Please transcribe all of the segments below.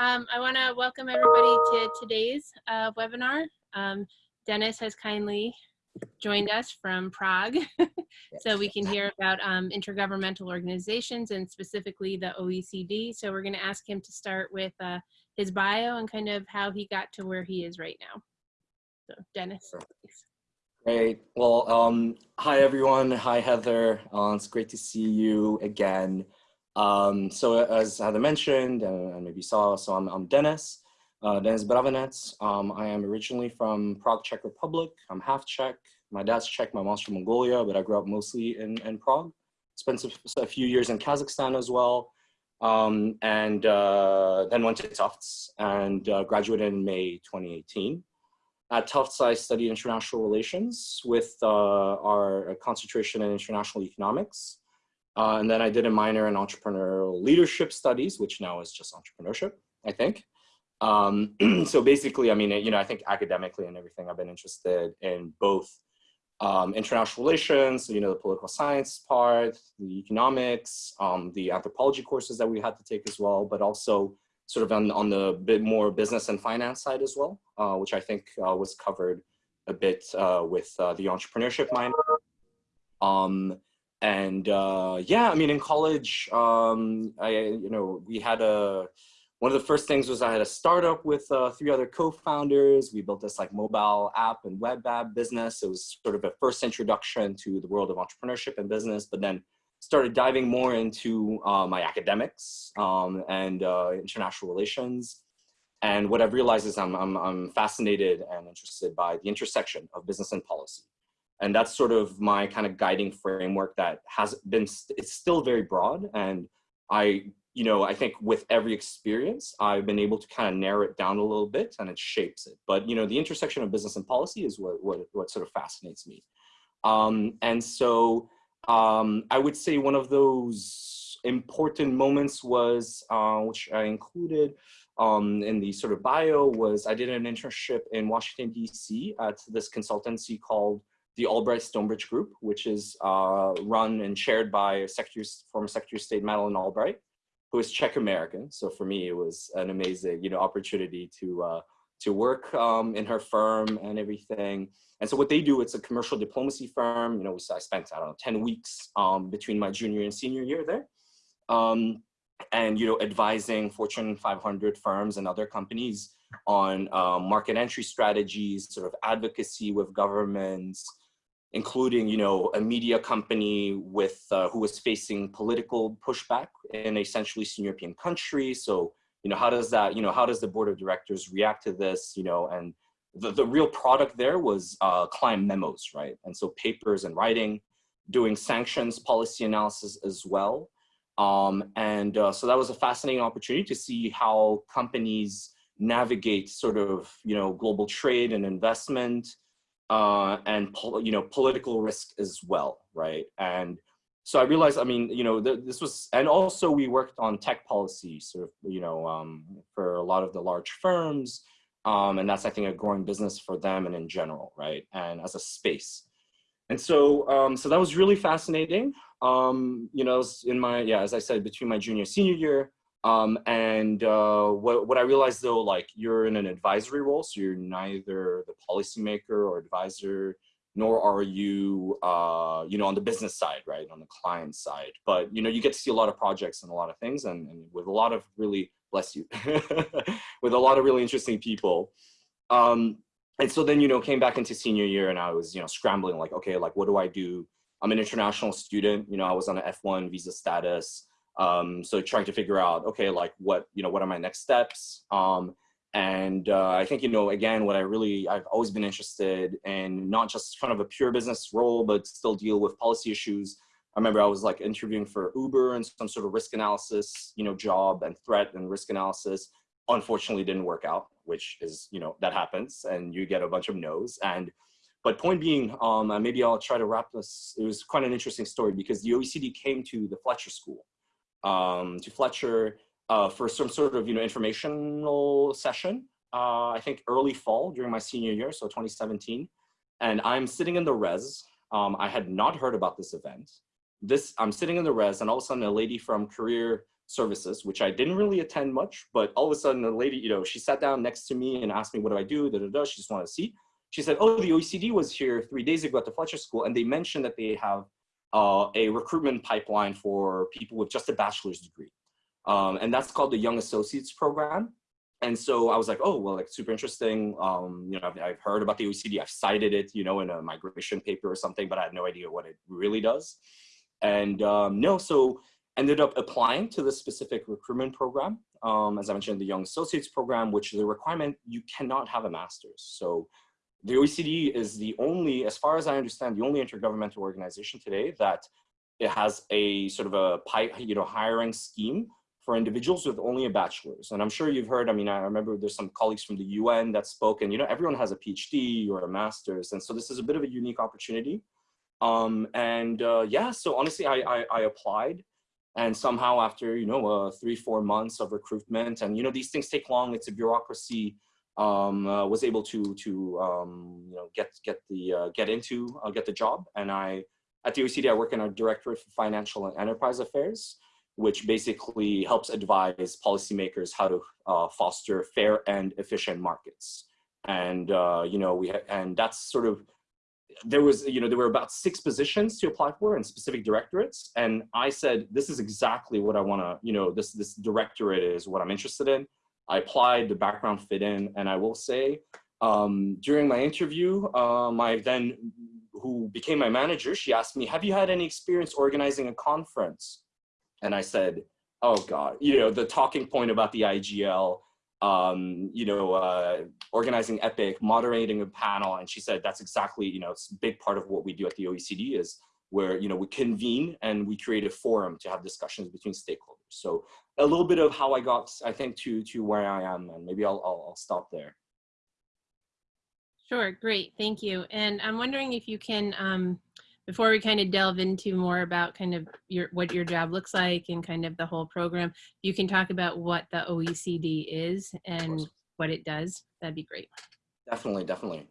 um, I want to welcome everybody to today's uh, webinar. Um, Dennis has kindly joined us from Prague so we can hear about um, intergovernmental organizations and specifically the OECD. So we're going to ask him to start with uh, his bio and kind of how he got to where he is right now. So Dennis, please. Great. Well, um, hi everyone. Hi Heather. Uh, it's great to see you again. Um, so as Heather mentioned, and maybe saw, so I'm, I'm Dennis, uh, Dennis Bravenec. Um, I am originally from Prague, Czech Republic. I'm half Czech. My dad's Czech, my mom's from Mongolia, but I grew up mostly in, in Prague. Spent a, a few years in Kazakhstan as well. Um, and uh, then went to Tufts and uh, graduated in May 2018. At Tufts, I studied international relations with uh, our concentration in international economics. Uh, and then I did a minor in entrepreneurial leadership studies, which now is just entrepreneurship, I think. Um, so basically, I mean, you know, I think academically and everything, I've been interested in both um, international relations, you know, the political science part, the economics, um, the anthropology courses that we had to take as well, but also sort of on, on the bit more business and finance side as well, uh, which I think uh, was covered a bit uh, with uh, the entrepreneurship minor. Um, and uh, yeah, I mean, in college, um, I, you know, we had a, one of the first things was I had a startup with uh, three other co-founders. We built this like mobile app and web app business. It was sort of a first introduction to the world of entrepreneurship and business, but then started diving more into uh, my academics um, and uh, international relations. And what I've realized is I'm, I'm, I'm fascinated and interested by the intersection of business and policy and that's sort of my kind of guiding framework that has been it's still very broad. And i you know i think with every experience i've been able to kind of narrow it down a little bit and it shapes it. But you know the intersection of business and policy is what what, what sort of fascinates me. Um, and so um, i would say one of those important moments was uh, which i included um, in the sort of bio was I did an internship in Washington, DC at this consultancy called the Albright Stonebridge Group, which is uh, run and chaired by Secretary, former Secretary of State Madeleine Albright, who is Czech American. So for me, it was an amazing, you know, opportunity to uh, to work um, in her firm and everything. And so what they do, it's a commercial diplomacy firm. You know, I spent I don't know 10 weeks um, between my junior and senior year there. Um, and you know advising fortune 500 firms and other companies on um, market entry strategies sort of advocacy with governments including, you know, a media company with uh, who was facing political pushback in a Central Eastern European country. So, you know, how does that, you know, how does the board of directors react to this, you know, and the, the real product there was uh, client memos, right? And so papers and writing, doing sanctions policy analysis as well. Um, and uh, so that was a fascinating opportunity to see how companies navigate sort of, you know, global trade and investment, uh, and you know political risk as well, right? And so I realized, I mean, you know, th this was, and also we worked on tech policy, sort of, you know, um, for a lot of the large firms, um, and that's I think a growing business for them and in general, right? And as a space. And so, um, so that was really fascinating. Um, you know, in my, yeah, as I said, between my junior senior year, um, and uh, what, what I realized though, like you're in an advisory role, so you're neither the policymaker or advisor, nor are you, uh, you know, on the business side, right, on the client side. But, you know, you get to see a lot of projects and a lot of things and, and with a lot of really, bless you, with a lot of really interesting people. Um, and so then, you know, came back into senior year and I was, you know, scrambling like, okay, like, what do I do? I'm an international student, you know, I was on an F1 visa status. Um, so trying to figure out, okay, like what, you know, what are my next steps? Um, and uh, I think, you know, again, what I really, I've always been interested in not just kind of a pure business role, but still deal with policy issues. I remember I was like interviewing for Uber and some sort of risk analysis, you know, job and threat and risk analysis. Unfortunately didn't work out, which is, you know, that happens and you get a bunch of no's. And, but point being, um, maybe I'll try to wrap this. It was quite an interesting story because the OECD came to the Fletcher School um, to Fletcher uh, for some sort of you know informational session. Uh, I think early fall during my senior year, so 2017, and I'm sitting in the res. Um, I had not heard about this event. This I'm sitting in the res, and all of a sudden a lady from career services, which I didn't really attend much, but all of a sudden the lady, you know, she sat down next to me and asked me, what do I do? Da, da, da. She just wanted to see. She said, oh, the OECD was here three days ago at the Fletcher School, and they mentioned that they have uh, a recruitment pipeline for people with just a bachelor's degree. Um, and that's called the Young Associates Program. And so I was like, oh, well, like super interesting. Um, you know, I've, I've, heard about the OECD. I've cited it, you know, in a migration paper or something, but I had no idea what it really does. And um, no, so ended up applying to the specific recruitment program. Um, as I mentioned, the Young Associates Program, which is a requirement, you cannot have a master's. So the OECD is the only, as far as I understand, the only intergovernmental organization today that it has a sort of a you know, hiring scheme for individuals with only a bachelor's. And I'm sure you've heard, I mean, I remember there's some colleagues from the UN that spoke and, you know, everyone has a PhD or a master's. And so this is a bit of a unique opportunity. Um, and uh, yeah, so honestly, I, I, I, applied and somehow after, you know, uh, three, four months of recruitment and, you know, these things take long, it's a bureaucracy, um, uh, was able to, to um, you know, get, get, the, uh, get into, uh, get the job. And I, at the OECD, I work in our Directorate for Financial and Enterprise Affairs which basically helps advise policymakers how to uh, foster fair and efficient markets. And, uh, you know, we and that's sort of, there was, you know, there were about six positions to apply for in specific directorates. And I said, this is exactly what I want to, you know, this, this directorate is what I'm interested in. I applied, the background fit in, and I will say, um, during my interview, uh, my then, who became my manager, she asked me, have you had any experience organizing a conference? and I said, oh God, you know, the talking point about the IGL, um, you know, uh, organizing EPIC, moderating a panel. And she said, that's exactly, you know, it's a big part of what we do at the OECD is where, you know, we convene and we create a forum to have discussions between stakeholders. So a little bit of how I got, I think, to, to where I am, and maybe I'll, I'll, I'll stop there. Sure, great, thank you. And I'm wondering if you can, um, before we kind of delve into more about kind of your what your job looks like and kind of the whole program, you can talk about what the OECD is and what it does. That'd be great. Definitely, definitely.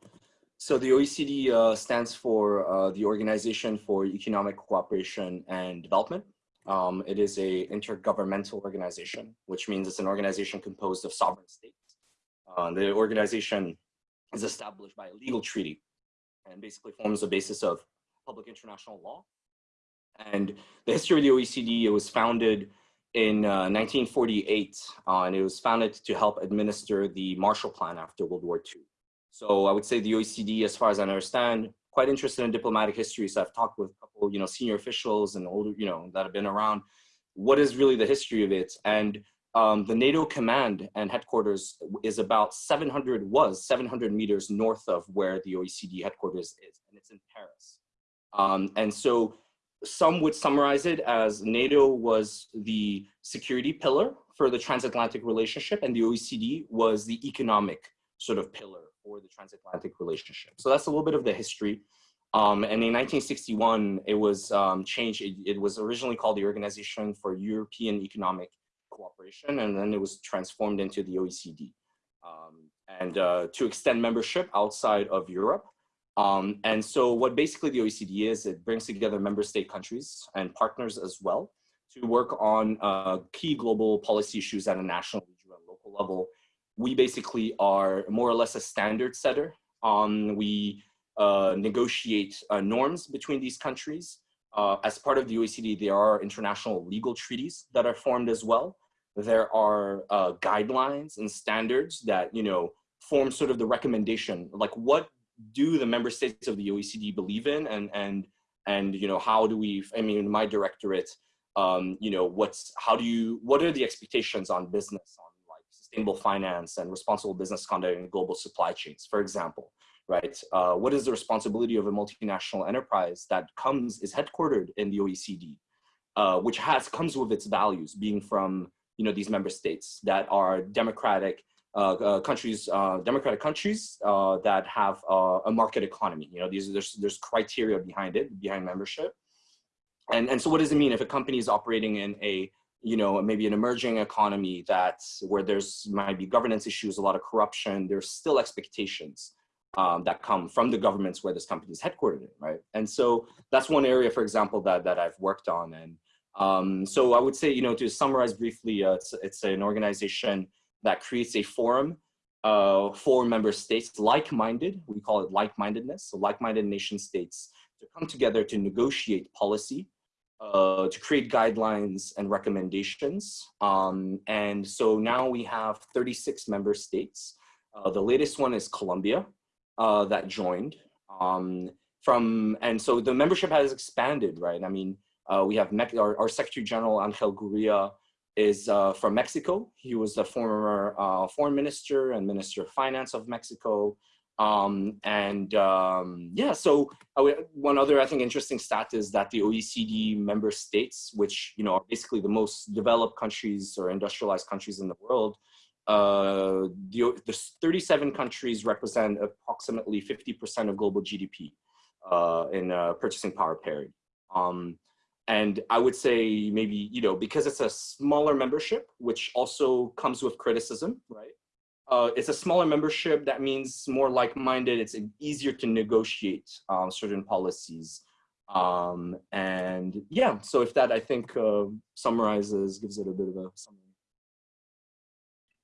So the OECD uh, stands for uh, the Organization for Economic Cooperation and Development. Um, it is a intergovernmental organization, which means it's an organization composed of sovereign states. Uh, the organization is established by a legal treaty and basically forms the basis of public international law. And the history of the OECD, it was founded in uh, 1948, uh, and it was founded to help administer the Marshall Plan after World War II. So I would say the OECD, as far as I understand, quite interested in diplomatic history. So I've talked with a couple, you know, senior officials and older, you know, that have been around. What is really the history of it? And um, the NATO command and headquarters is about 700, was 700 meters north of where the OECD headquarters is, and it's in Paris. Um, and so some would summarize it as NATO was the security pillar for the transatlantic relationship and the OECD was the economic sort of pillar for the transatlantic relationship. So that's a little bit of the history. Um, and in 1961, it was um, changed. It, it, was originally called the Organization for European Economic Cooperation, and then it was transformed into the OECD. Um, and uh, to extend membership outside of Europe, um, and so what basically the OECD is, it brings together member state countries and partners as well to work on uh, key global policy issues at a national, regional, and local level. We basically are more or less a standard setter. Um, we uh, negotiate uh, norms between these countries. Uh, as part of the OECD, there are international legal treaties that are formed as well. There are uh, guidelines and standards that, you know, form sort of the recommendation, like what do the member states of the OECD believe in and and and you know how do we I mean my directorate um, you know what's how do you what are the expectations on business on sustainable finance and responsible business conduct in global supply chains for example right uh, what is the responsibility of a multinational enterprise that comes is headquartered in the OECD uh, which has comes with its values being from you know these member states that are democratic uh, uh, countries, uh, democratic countries that have a market economy. You know, these there's there's criteria behind it, behind membership. And and so what does it mean if a company is operating in a you know maybe an emerging economy that where there's might be governance issues, a lot of corruption. There's still expectations um, that come from the governments where this company is headquartered in, right? And so that's one area, for example, that that I've worked on and Um, so I would say, you know, to summarize briefly, uh, it's, it's an organization that creates a forum uh, for member states like-minded, we call it like-mindedness, so like-minded nation states to come together to negotiate policy, uh, to create guidelines and recommendations. Um, and so now we have 36 member states. Uh, the latest one is Colombia uh, that joined. Um, from And so the membership has expanded, right? I mean, uh, we have our, our, Secretary General Angel Gurria is uh, from Mexico. He was the former uh, foreign minister and minister of finance of Mexico. Um, and um, yeah, so one other I think interesting stat is that the OECD member states, which you know are basically the most developed countries or industrialized countries in the world, uh, the, the 37 countries represent approximately 50% of global GDP uh, in uh, purchasing power parity. Um, and I would say maybe, you know, because it's a smaller membership, which also comes with criticism, right? Uh, it's a smaller membership, that means more like-minded, it's easier to negotiate um, certain policies. Um, and yeah, so if that I think uh, summarizes, gives it a bit of a summary.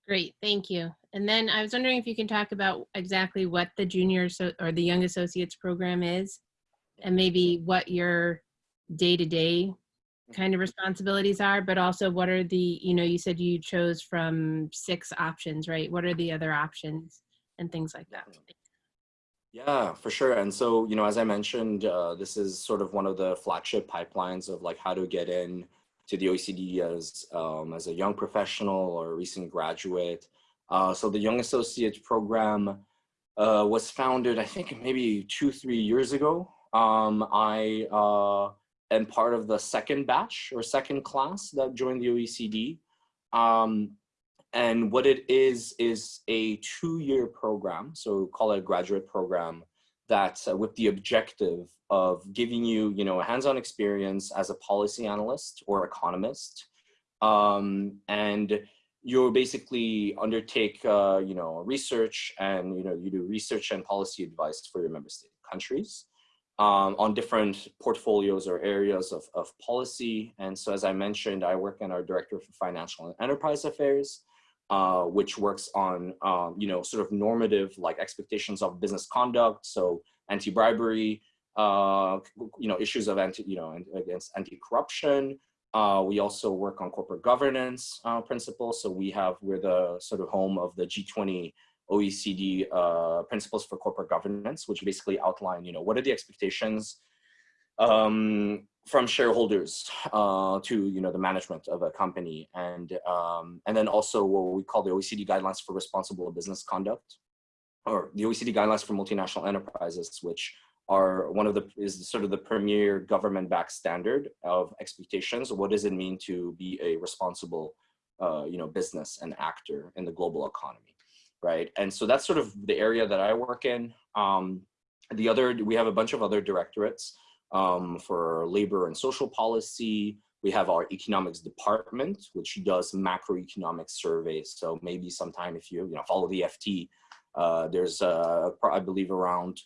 Great, thank you. And then I was wondering if you can talk about exactly what the junior so or the young associates program is and maybe what your day-to-day kind of responsibilities are, but also what are the, you know, you said you chose from six options, right? What are the other options and things like that? Yeah, for sure. And so, you know, as I mentioned, uh, this is sort of one of the flagship pipelines of like how to get in to the OECD as, um, as a young professional or a recent graduate. Uh, so the Young Associates program uh, was founded, I think maybe two, three years ago. Um, I uh, and part of the second batch or second class that joined the OECD. Um, and what it is, is a two-year program, so call it a graduate program, that uh, with the objective of giving you, you know, a hands-on experience as a policy analyst or economist. Um, and you basically undertake, uh, you know, research and, you know, you do research and policy advice for your member state countries um, on different portfolios or areas of, of policy. And so as I mentioned, I work in our Director for Financial and Enterprise Affairs, uh, which works on, um, you know, sort of normative like expectations of business conduct. So anti-bribery, uh, you know, issues of anti, you know, against anti-corruption. Uh, we also work on corporate governance uh, principles. So we have, we're the sort of home of the G20 OECD uh, principles for corporate governance, which basically outline, you know, what are the expectations um, from shareholders uh, to, you know, the management of a company, and um, and then also what we call the OECD guidelines for responsible business conduct, or the OECD guidelines for multinational enterprises, which are one of the is sort of the premier government-backed standard of expectations. What does it mean to be a responsible, uh, you know, business and actor in the global economy? Right? And so that's sort of the area that I work in. Um, the other, we have a bunch of other directorates um, for labor and social policy. We have our economics department, which does macroeconomic surveys. So maybe sometime if you, you know, follow the FT, uh, there's, uh, I believe around,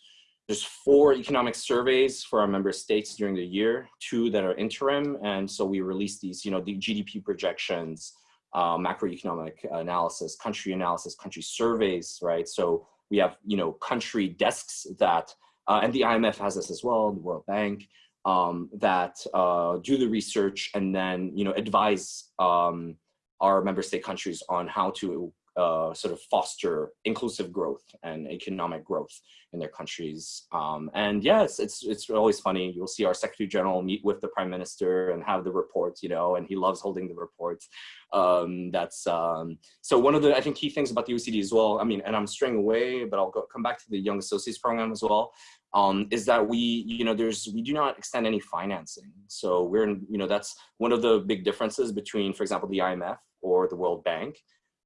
there's four economic surveys for our member states during the year, two that are interim. And so we release these, you know, the GDP projections, uh, macroeconomic analysis, country analysis, country surveys, right? So we have, you know, country desks that, uh, and the IMF has this as well, the World Bank, um, that uh, do the research and then, you know, advise um, our member state countries on how to uh, sort of foster inclusive growth and economic growth in their countries. Um, and yes, it's, it's always funny. You'll see our Secretary General meet with the Prime Minister and have the reports, you know, and he loves holding the reports. Um, that's um, so one of the I think key things about the OECD as well. I mean, and I'm straying away, but I'll go, come back to the Young Associates program as well. Um, is that we, you know, there's we do not extend any financing. So we're, in, you know, that's one of the big differences between, for example, the IMF or the World Bank,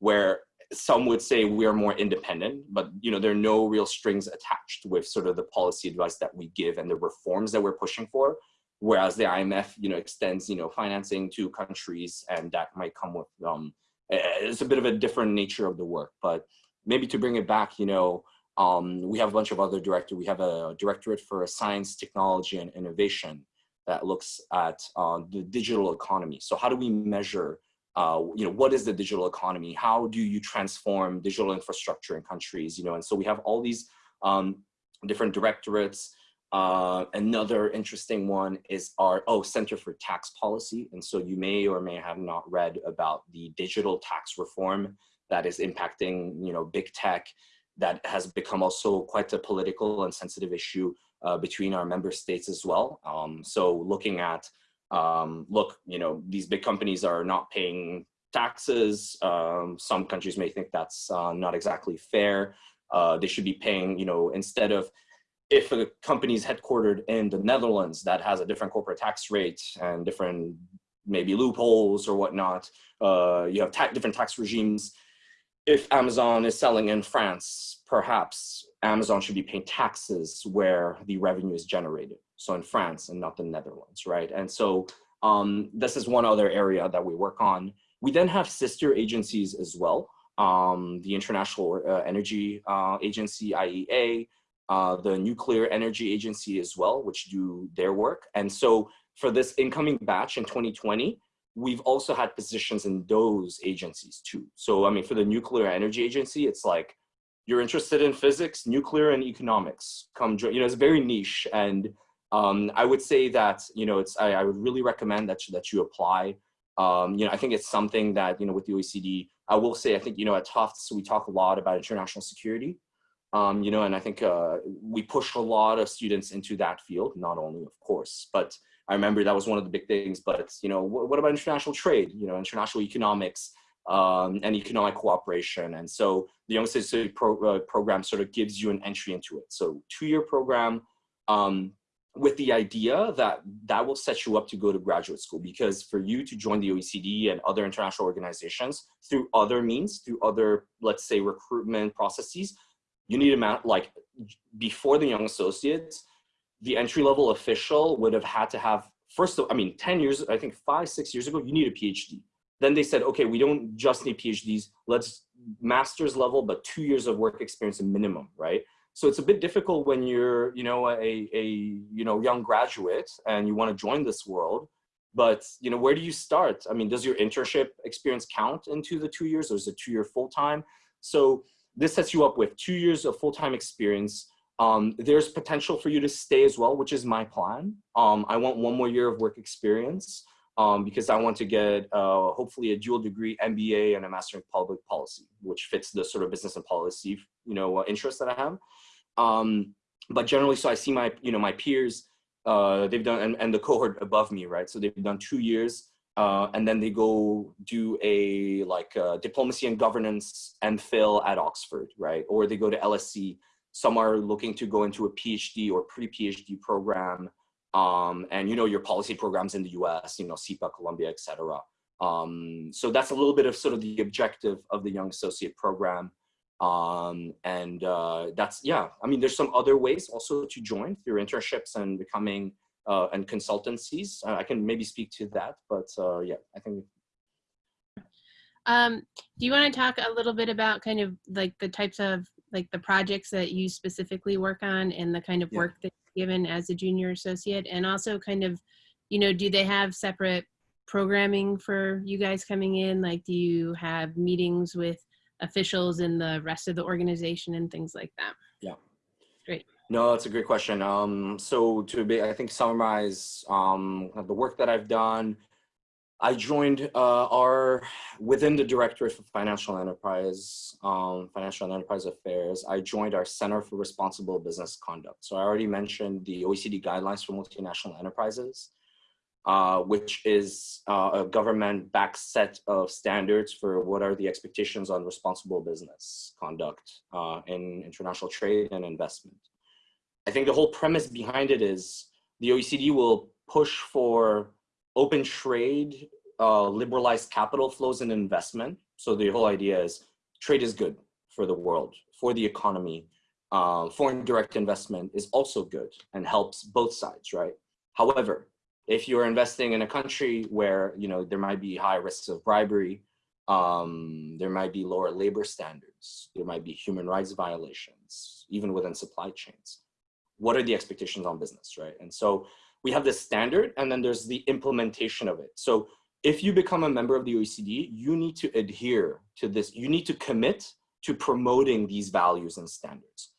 where some would say we are more independent, but you know there are no real strings attached with sort of the policy advice that we give and the reforms that we're pushing for. Whereas the IMF, you know, extends you know financing to countries, and that might come with um, it's a bit of a different nature of the work. But maybe to bring it back, you know, um, we have a bunch of other directors. We have a directorate for science, technology, and innovation, that looks at uh, the digital economy. So how do we measure, uh, you know, what is the digital economy? How do you transform digital infrastructure in countries, you know? And so we have all these um, different directorates. Uh, another interesting one is our, oh, Center for Tax Policy. And so you may or may have not read about the digital tax reform that is impacting, you know, big tech that has become also quite a political and sensitive issue uh, between our member states as well. Um, so looking at, um, look, you know, these big companies are not paying taxes. Um, some countries may think that's uh, not exactly fair. Uh, they should be paying, you know, instead of if a company is headquartered in the Netherlands that has a different corporate tax rate and different maybe loopholes or whatnot, uh, you have ta different tax regimes. If Amazon is selling in France, perhaps Amazon should be paying taxes where the revenue is generated. So in France and not the Netherlands, right? And so um, this is one other area that we work on. We then have sister agencies as well. Um, the International uh, Energy uh, Agency, IEA, uh, the Nuclear Energy Agency as well, which do their work. And so for this incoming batch in 2020, we've also had positions in those agencies too. So I mean, for the Nuclear Energy Agency, it's like, you're interested in physics, nuclear, and economics. Come join, you know, it's very niche. And um, I would say that, you know, it's, I, I would really recommend that you, that you apply. Um, you know, I think it's something that, you know, with the OECD, I will say, I think, you know, at Tufts, we talk a lot about international security. Um, you know, and I think uh, we push a lot of students into that field, not only, of course, but I remember that was one of the big things, but, you know, what, what about international trade, you know, international economics, um, and economic cooperation. And so the Young Citizen pro uh, program sort of gives you an entry into it. So two-year program um, with the idea that that will set you up to go to graduate school because for you to join the OECD and other international organizations through other means, through other, let's say, recruitment processes, you need a like before the Young Associates, the entry-level official would have had to have, first, of, I mean, 10 years, I think five, six years ago, you need a PhD then they said, okay, we don't just need PhDs, let's master's level, but two years of work experience minimum, right? So it's a bit difficult when you're, you know, a, a you know, young graduate and you want to join this world, but, you know, where do you start? I mean, does your internship experience count into the two years or is it two year full-time? So this sets you up with two years of full-time experience. Um, there's potential for you to stay as well, which is my plan. Um, I want one more year of work experience um, because I want to get uh, hopefully a dual degree MBA and a master in public policy, which fits the sort of business and policy, you know, uh, interest that I have. Um, but generally, so I see my, you know, my peers, uh, they've done, and, and the cohort above me, right? So they've done two years uh, and then they go do a like uh, diplomacy and governance and fail at Oxford, right? Or they go to LSE. Some are looking to go into a PhD or pre-PhD program um, and you know your policy programs in the US, you know, SIPA, Columbia, et cetera. Um, so that's a little bit of sort of the objective of the Young Associate Program. Um, and uh, that's, yeah, I mean, there's some other ways also to join through internships and becoming uh, and consultancies. Uh, I can maybe speak to that, but uh, yeah, I think. Um, do you want to talk a little bit about kind of like the types of like the projects that you specifically work on and the kind of Yeah. work that you're given as a junior associate and also kind of you know do they have separate programming for you guys coming in like do you have meetings with officials in the rest of the organization and things like that Yeah. great No, that's a great question. Um, so to be, I think summarize um, the work that I've done, I joined uh, our, within the Directorate for Financial Enterprise, um, Financial and Enterprise Affairs, I joined our Center for Responsible Business Conduct. So I already mentioned the OECD Guidelines for Multinational Enterprises, uh, which is uh, a government-backed set of standards for what are the expectations on responsible business conduct uh, in international trade and investment. I think the whole premise behind it is the OECD will push for open trade, uh, liberalized capital flows and investment. So the whole idea is trade is good for the world, for the economy. Uh, foreign direct investment is also good and helps both sides, right? However, if you're investing in a country where you know there might be high risks of bribery, um, there might be lower labor standards, there might be human rights violations, even within supply chains. What are the expectations on business, right? And so we have this standard and then there's the implementation of it. So if you become a member of the OECD, you need to adhere to this. You need to commit to promoting these values and standards.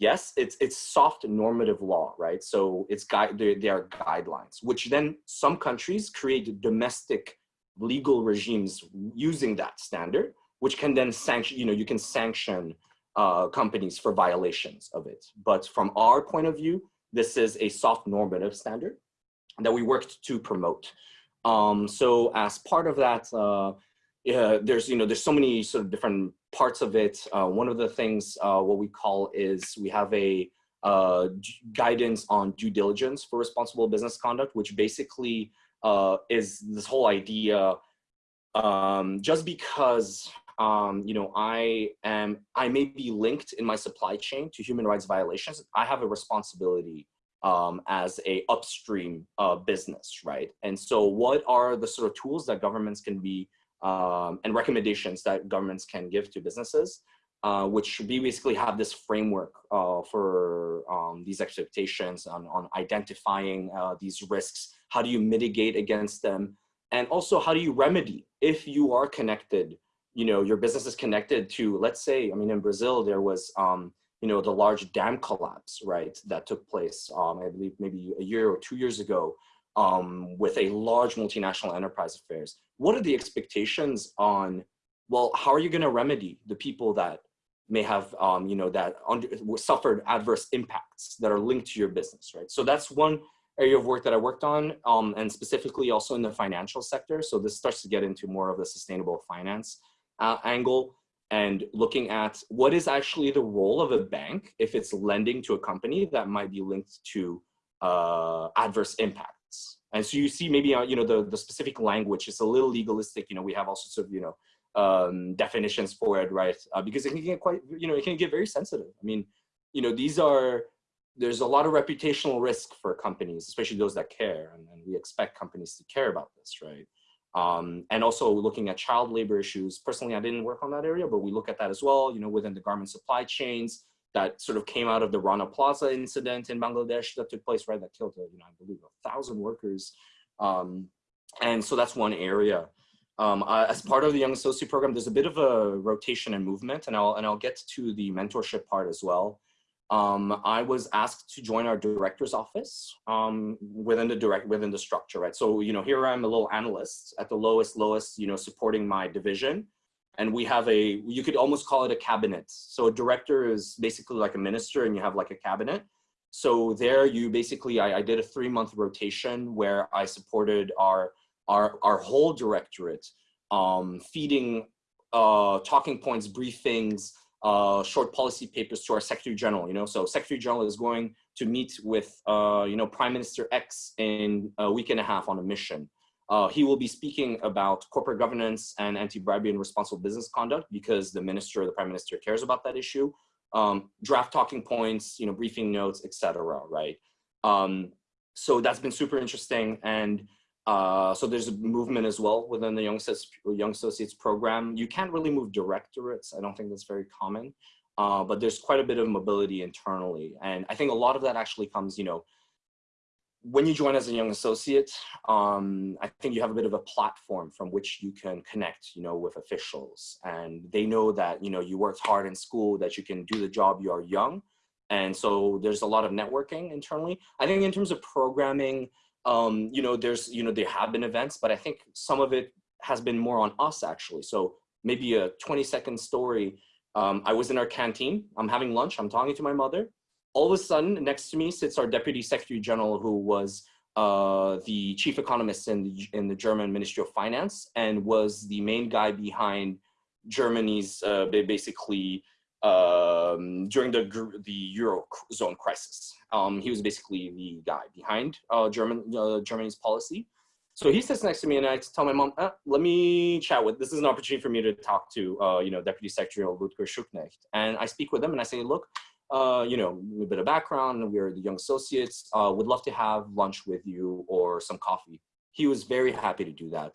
Yes, it's it's soft normative law, right? So it's guide they are guidelines, which then some countries create domestic legal regimes using that standard, which can then sanction, you know, you can sanction uh, companies for violations of it. But from our point of view, this is a soft normative standard that we worked to promote. Um, so as part of that, uh, there's, you know, there's so many sort of different parts of it. Uh, one of the things, uh, what we call is we have a uh, guidance on due diligence for responsible business conduct, which basically uh, is this whole idea um, just because um, you know, I am, I may be linked in my supply chain to human rights violations. I have a responsibility um, as a upstream uh, business, right? And so what are the sort of tools that governments can be um, and recommendations that governments can give to businesses, uh, which we basically have this framework uh, for um, these expectations on, on identifying uh, these risks. How do you mitigate against them? And also how do you remedy if you are connected you know, your business is connected to, let's say, I mean, in Brazil, there was, um, you know, the large dam collapse, right, that took place, um, I believe maybe a year or two years ago um, with a large multinational enterprise affairs. What are the expectations on, well, how are you going to remedy the people that may have, um, you know, that under, suffered adverse impacts that are linked to your business, right? So that's one area of work that I worked on, um, and specifically also in the financial sector. So this starts to get into more of the sustainable finance uh, angle and looking at what is actually the role of a bank if it's lending to a company that might be linked to uh, adverse impacts. And so you see maybe, uh, you know, the, the specific language is a little legalistic, you know, we have all sorts of, you know, um, definitions for it, right? Uh, because it can get quite, you know, it can get very sensitive. I mean, you know, these are, there's a lot of reputational risk for companies, especially those that care. And, and we expect companies to care about this, right? Um, and also looking at child labor issues. Personally, I didn't work on that area, but we look at that as well, you know, within the garment supply chains that sort of came out of the Rana Plaza incident in Bangladesh that took place, right, that killed, uh, you know, I believe a thousand workers. Um, and so that's one area. Um, uh, as part of the Young Associate Program, there's a bit of a rotation and movement, and I'll, and I'll get to the mentorship part as well um, I was asked to join our director's office um, within the direct within the structure, right? So you know, here I'm a little analyst at the lowest, lowest, you know, supporting my division, and we have a you could almost call it a cabinet. So a director is basically like a minister, and you have like a cabinet. So there, you basically I, I did a three month rotation where I supported our our our whole directorate, um, feeding uh, talking points, briefings uh, short policy papers to our Secretary General, you know, so Secretary General is going to meet with, uh, you know, Prime Minister X in a week and a half on a mission. Uh, he will be speaking about corporate governance and anti-bribery and responsible business conduct because the minister the prime minister cares about that issue. Um, draft talking points, you know, briefing notes, etc. right? Um, so that's been super interesting. And uh, so there's a movement as well within the Young Associates, Young Associates program. You can't really move directorates. I don't think that's very common, uh, but there's quite a bit of mobility internally. And I think a lot of that actually comes, you know, when you join as a young associate, um, I think you have a bit of a platform from which you can connect, you know, with officials. And they know that, you know, you worked hard in school, that you can do the job, you are young. And so there's a lot of networking internally. I think in terms of programming, um, you know, there's, you know, there have been events, but I think some of it has been more on us actually. So maybe a 20 second story. Um, I was in our canteen, I'm having lunch, I'm talking to my mother. All of a sudden next to me sits our Deputy Secretary General who was uh, the chief economist in the, in the German Ministry of Finance and was the main guy behind Germany's uh, basically um, during the the eurozone crisis. Um, he was basically the guy behind uh, German uh, Germany's policy. So he sits next to me, and I tell my mom, eh, "Let me chat with. This is an opportunity for me to talk to, uh, you know, Deputy Secretary Ludger Schuknecht." And I speak with him, and I say, "Look, uh, you know, a bit of background. We're the young associates. Uh, would love to have lunch with you or some coffee." He was very happy to do that.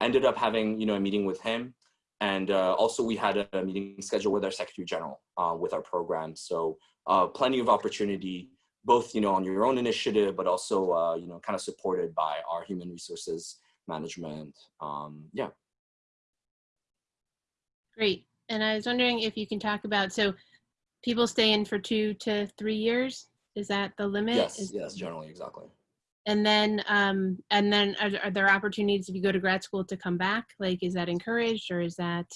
Ended up having, you know, a meeting with him. And uh, also we had a meeting scheduled with our Secretary General uh, with our program. So uh, plenty of opportunity both, you know, on your own initiative, but also, uh, you know, kind of supported by our human resources management. Um, yeah. Great. And I was wondering if you can talk about, so people stay in for two to three years? Is that the limit? Yes, Is- yes, generally, exactly. And then, um, and then are, are there opportunities if you go to grad school to come back? Like, is that encouraged or is that?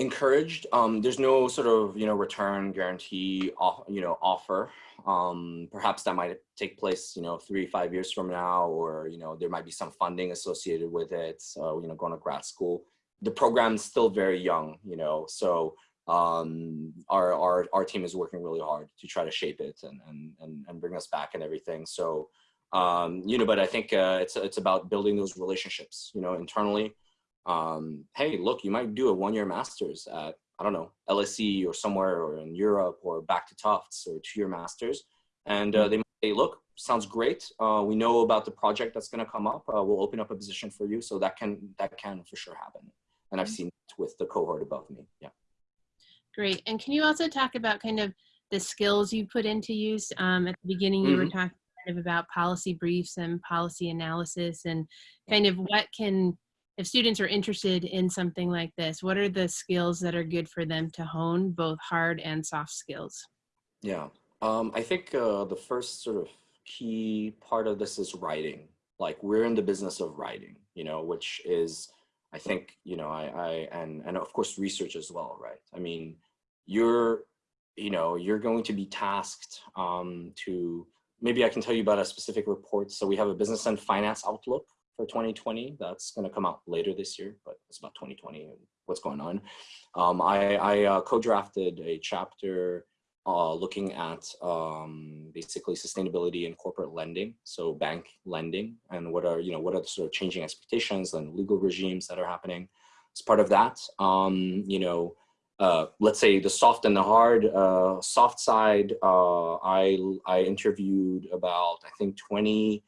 encouraged. Um, there's no sort of you know return guarantee, off, you know, offer. Um, perhaps that might take place, you know, three five years from now, or you know, there might be some funding associated with it. So you know, going to grad school, the program's still very young, you know, so um, our our our team is working really hard to try to shape it and and and, and bring us back and everything. So. Um, you know, but I think uh, it's it's about building those relationships, you know, internally, um, hey, look, you might do a one-year master's at, I don't know, LSE or somewhere or in Europe or back to Tufts or two-year masters. And uh, they might say, look, sounds great. Uh, we know about the project that's gonna come up. Uh, we'll open up a position for you. So that can, that can for sure happen. And I've seen it with the cohort above me, yeah. Great. And can you also talk about kind of the skills you put into use? Um, at the beginning, you were Mhm. talking kind of about policy briefs and policy analysis and kind of what can, if students are interested in something like this, what are the skills that are good for them to hone, both hard and soft skills? Yeah, um, I think uh, the first sort of key part of this is writing. Like we're in the business of writing, you know, which is, I think, you know, I, I and and of course research as well, right? I mean, you're, you know, you're going to be tasked um, to. Maybe I can tell you about a specific report. So we have a business and finance outlook for 2020 that's going to come out later this year, but it's about 2020 and what's going on. Um, I, I uh, co-drafted a chapter uh, looking at um, basically sustainability in corporate lending, so bank lending, and what are you know what are the sort of changing expectations and legal regimes that are happening. As part of that, um, you know, uh, let's say the soft and the hard. Uh, soft side, uh, I I interviewed about I think 20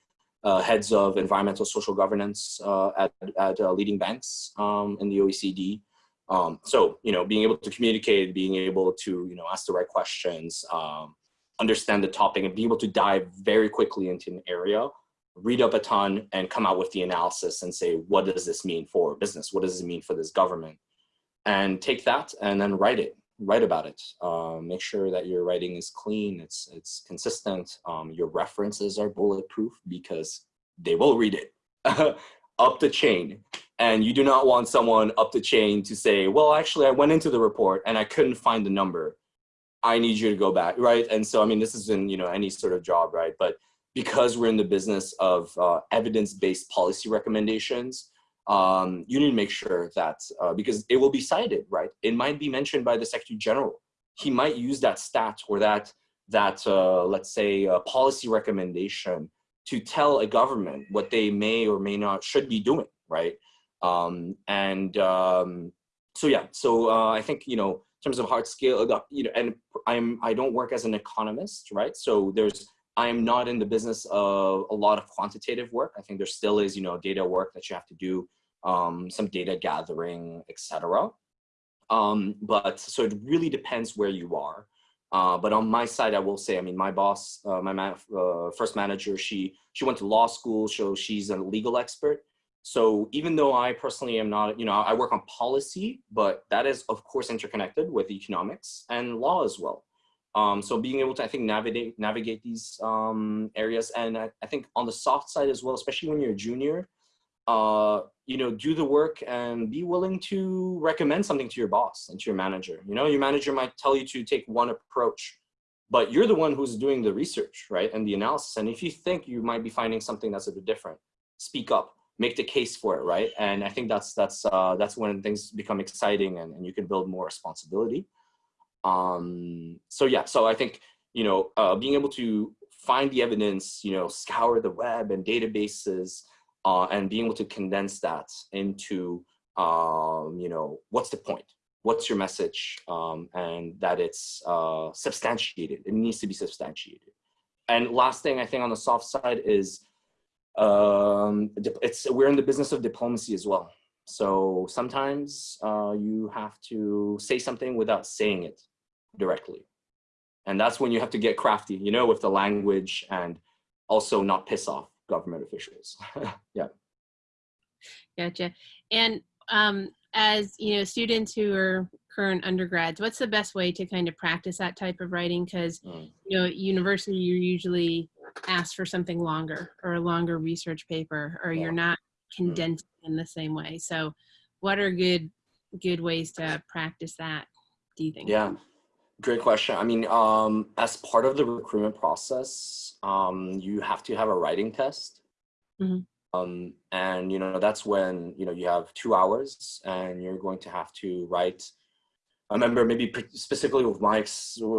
uh, heads of environmental social governance uh, at at leading banks um, in the OECD. Um, so, you know, being able to communicate, being able to, you know, ask the right questions, um, understand the topic and be able to dive very quickly into an area, read up a ton and come out with the analysis and say, what does this mean for business? What does it mean for this government? And take that and then write it, write about it. Uh, make sure that your writing is clean, it's, it's consistent. Um, your references are bulletproof because they will read it up the chain and you do not want someone up the chain to say, well, actually, I went into the report and I couldn't find the number. I need you to go back, right? And so, I mean, this is in you know any sort of job, right? But because we're in the business of uh, evidence-based policy recommendations, um, you need to make sure that uh, because it will be cited, right? It might be mentioned by the Secretary General. He might use that stat or that that uh, let's say uh, policy recommendation to tell a government what they may or may not should be doing, right? Um, and um, so yeah, so uh, I think you know in terms of hard scale, you know, and I'm I don't work as an economist, right? So there's I am not in the business of a lot of quantitative work. I think there still is you know data work that you have to do, um, some data gathering, etc. Um, but so it really depends where you are. Uh, but on my side, I will say, I mean, my boss, uh, my uh, first manager, she she went to law school, so she's a legal expert. So even though I personally am not, you know, I work on policy, but that is of course interconnected with economics and law as well. Um, so being able to, I think, navigate navigate these um, areas, and I, I, think on the soft side as well, especially when you're a junior, uh, you know, do the work and be willing to recommend something to your boss and to your manager. You know, your manager might tell you to take one approach, but you're the one who's doing the research, right, and the analysis. And if you think you might be finding something that's a bit different, speak up make the case for it, right? And I think that's that's uh, that's when things become exciting and, and you can build more responsibility. Um, so yeah, so I think you know uh, being able to find the evidence, you know, scour the web and databases, uh, and being able to condense that into um, you know what's the point, what's your message, um, and that it's uh, substantiated. It needs to be substantiated. And last thing I think on the soft side is um, it's we're in the business of diplomacy as well. So sometimes uh, you have to say something without saying it directly. And that's when you have to get crafty, you know, with the language and also not piss off government officials. yeah. Gotcha. And um, as you know, students who are current undergrads, what's the best way to kind of practice that type of writing? Because Mm. you know, at university you're usually asked for something longer or a longer research paper, or Yeah. you're not condensing in the same way. So, what are good good ways to practice that? Do you think? Yeah, great question. I mean, um, as part of the recruitment process, um, you have to have a writing test. Mhm. Um, and, you know, that's when, you know, you have two hours and you're going to have to write. I remember maybe specifically with my,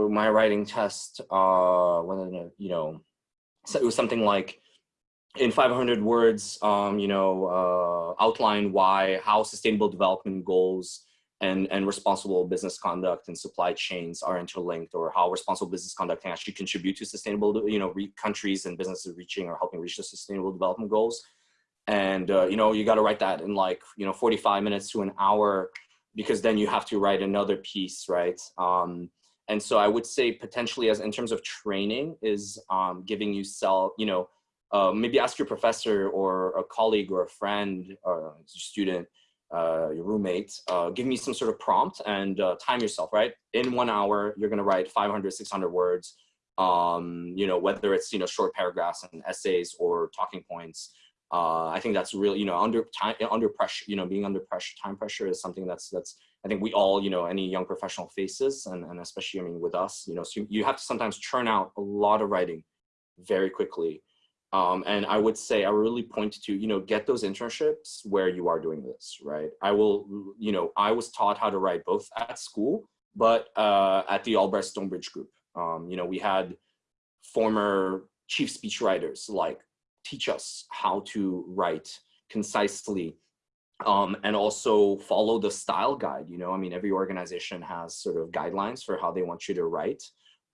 my writing test, uh, when, you know, so it was something like in 500 words, um, you know, uh, outline why, how sustainable development goals and, and responsible business conduct and supply chains are interlinked or how responsible business conduct can actually contribute to sustainable, you know, re- countries and businesses reaching or helping reach the sustainable development goals. And, uh, you know, you got to write that in like, you know, 45 minutes to an hour because then you have to write another piece, right? Um, and so I would say potentially as in terms of training is um, giving you self, you know, uh, maybe ask your professor or a colleague or a friend or a student, uh, your roommate, uh, give me some sort of prompt and uh, time yourself, right? In one hour, you're gonna write 500, 600 words, um, you know, whether it's, you know, short paragraphs and essays or talking points. Uh, I think that's really, you know, under time, under pressure, you know, being under pressure, time pressure is something that's, that's, I think we all, you know, any young professional faces and, and especially, I mean, with us, you know, so you, have to sometimes churn out a lot of writing very quickly. Um, and I would say I really point to, you know, get those internships where you are doing this, right? I will, you know, I was taught how to write both at school, but uh, at the Albright Stonebridge group. Um, you know, we had former chief speech writers like teach us how to write concisely um, and also follow the style guide. You know, I mean, every organization has sort of guidelines for how they want you to write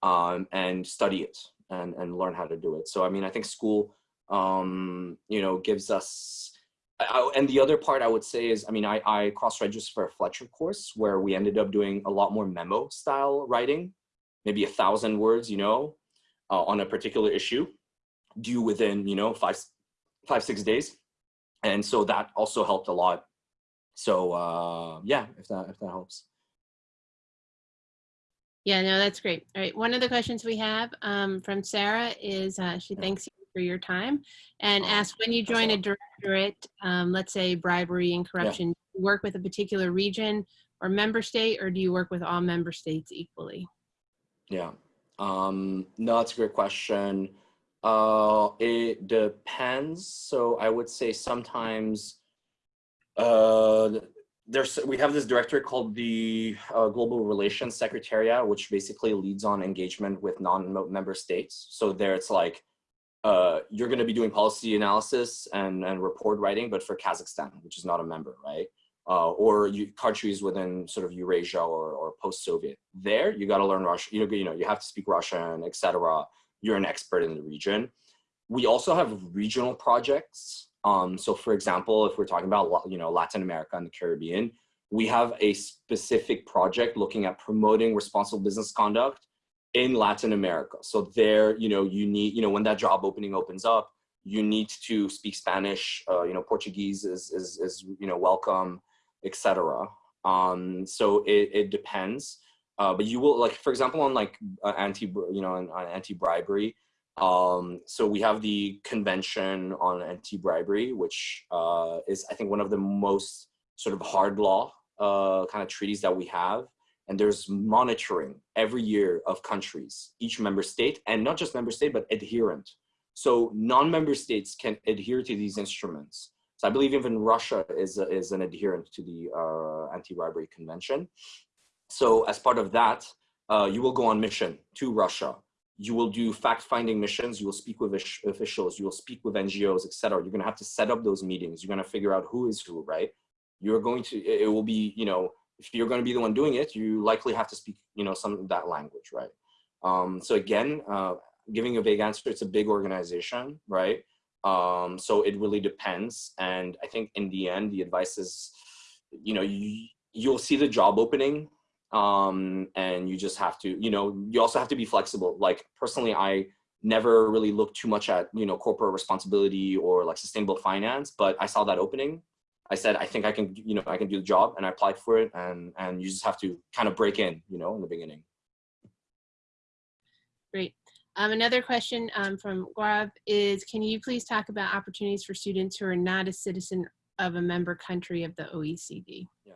um, and study it and, and learn how to do it. So, I mean, I think school, um, you know, gives us, I, and the other part I would say is, I mean, I, I cross-registered for a Fletcher course where we ended up doing a lot more memo style writing, maybe a thousand words, you know, uh, on a particular issue due within, you know, five, five, six days. And so that also helped a lot. So uh, yeah, if that, if that helps. Yeah, no, that's great. All right. One of the questions we have um, from Sarah is uh, she Yeah. thanks you for your time and Oh, asks when you join a directorate, um, let's say bribery and corruption, do you work with a particular region or member state, or do you work with all member states equally? Yeah. Um, no, that's a great question. Uh, it depends. So I would say sometimes uh, there's we have this director called the uh, Global Relations Secretariat, which basically leads on engagement with non-member states. So there, it's like uh, you're going to be doing policy analysis and and report writing, but for Kazakhstan, which is not a member, right? uh, or you, countries within sort of Eurasia or, or post-Soviet. There, you got to learn Russian. You know, you know, you have to speak Russian, etc. You're an expert in the region. We also have regional projects. Um, so, for example, if we're talking about you know Latin America and the Caribbean, we have a specific project looking at promoting responsible business conduct in Latin America. So there, you know, you need, you know, when that job opening opens up, you need to speak Spanish. Uh, you know, Portuguese is is is you know welcome etc. Um, so it, it depends. Uh, but you will like, for example, on like uh, anti, you know, on, on anti-bribery. Um, so we have the convention on anti-bribery, which uh, is I think one of the most sort of hard law uh, kind of treaties that we have. And there's monitoring every year of countries, each member state, and not just member state, but adherent. So non-member states can adhere to these instruments. So I believe even Russia is, is an adherent to the uh, anti-bribery convention. So as part of that, uh, you will go on mission to Russia. You will do fact-finding missions. You will speak with officials. You will speak with NGOs, etc. You're going to have to set up those meetings. You're going to figure out who is who, right? You're going to. It will be, you know, if you're going to be the one doing it, you likely have to speak, you know, some of that language, right? Um, so again, uh, giving a vague answer, it's a big organization, right? Um, so it really depends. And I think in the end, the advice is, you know, you, you'll see the job opening um, and you just have to, you know, you also have to be flexible. Like personally, I never really looked too much at, you know, corporate responsibility or like sustainable finance, but I saw that opening. I said, I think I can, you know, I can do the job and I applied for it and, and you just have to kind of break in, you know, in the beginning. Great. Um, another question um, from Gaurav is, can you please talk about opportunities for students who are not a citizen of a member country of the OECD? Yeah.